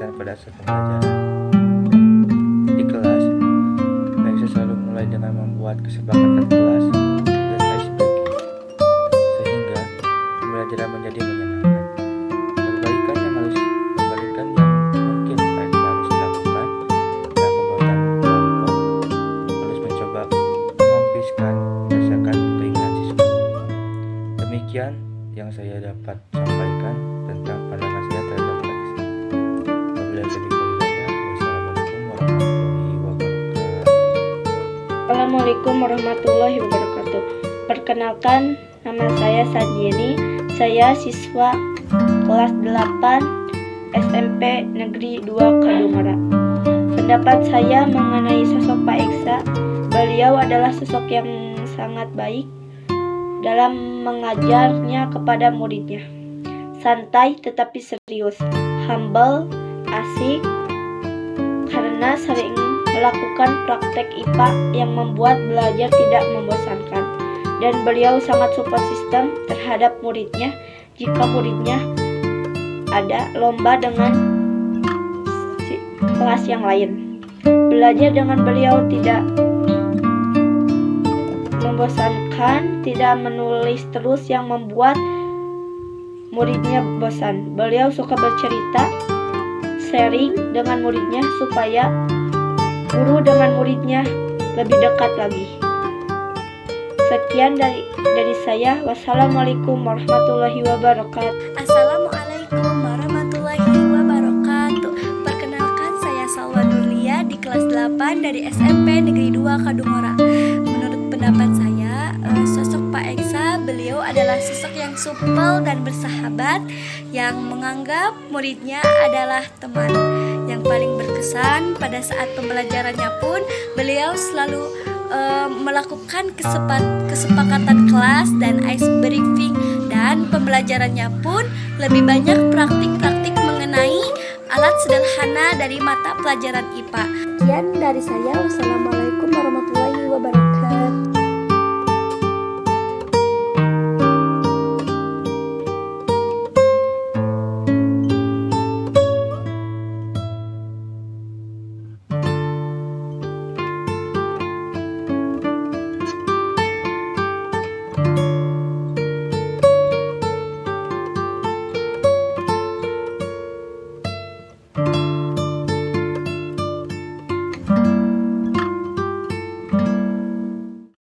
berkesan pada saat pembelajaran. Di kelas, Eksa selalu mulai dengan membuat kesepakatan kelas dan ice breaking, sehingga pembelajaran menjadi menyenangkan. Perbaikan yang harus perbaikan yang mungkin Eksa harus lakukan dalam pembuatan kelompok harus mencoba mengampiskan berdasarkan keinginan siswa. Demikian yang saya dapat Assalamualaikum warahmatullahi wabarakatuh. Perkenalkan, nama saya Sanjeni. Saya siswa kelas 8 SMP Negeri 2 Kadungora. Pendapat saya mengenai sosok Pak Eksa, beliau adalah sosok yang sangat baik dalam mengajarnya kepada muridnya. Santai tetapi serius, humble, asik, karena sering melakukan praktek IPA yang membuat belajar tidak membosankan. Dan beliau sangat support sistem terhadap muridnya jika muridnya ada lomba dengan kelas yang lain. Belajar dengan beliau tidak membosankan, tidak menulis terus yang membuat muridnya bosan. Beliau suka bercerita, sharing dengan muridnya supaya guru dengan muridnya lebih dekat lagi. Sekian dari dari saya. Wassalamualaikum warahmatullahi wabarakatuh. Assalamualaikum warahmatullahi wabarakatuh Perkenalkan saya Salwa Nurlia di kelas 8 dari SMP Negeri 2 Kadungora Menurut pendapat saya, eh, sosok Pak Eksa beliau adalah sosok yang supel dan bersahabat Yang menganggap muridnya adalah teman Yang paling berkesan pada saat pembelajarannya pun beliau selalu eh, melakukan kesepa- kesepakatan kelas dan ice briefing dan pembelajarannya pun lebih banyak praktik-praktik mengenai alat sederhana dari mata pelajaran IPA. Sekian dari saya. Wassalamualaikum warahmatullahi wabarakatuh.